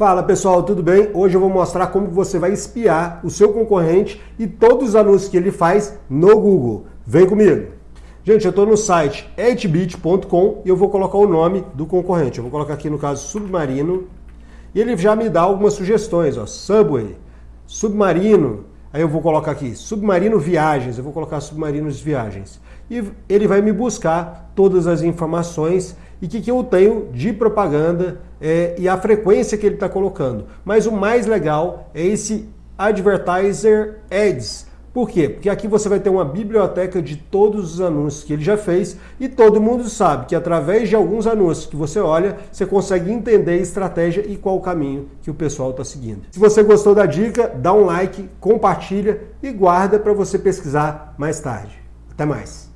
Fala pessoal, tudo bem? Hoje eu vou mostrar como você vai espiar o seu concorrente e todos os anúncios que ele faz no Google. Vem comigo! Gente, eu estou no site edbit.com e eu vou colocar o nome do concorrente. Eu vou colocar aqui no caso Submarino e ele já me dá algumas sugestões, ó, Subway, Submarino, aí eu vou colocar aqui Submarino Viagens, eu vou colocar Submarinos Viagens. E ele vai me buscar todas as informações e o que, que eu tenho de propaganda é, e a frequência que ele está colocando. Mas o mais legal é esse Advertiser Ads. Por quê? Porque aqui você vai ter uma biblioteca de todos os anúncios que ele já fez e todo mundo sabe que através de alguns anúncios que você olha, você consegue entender a estratégia e qual o caminho que o pessoal está seguindo. Se você gostou da dica, dá um like, compartilha e guarda para você pesquisar mais tarde. Até mais!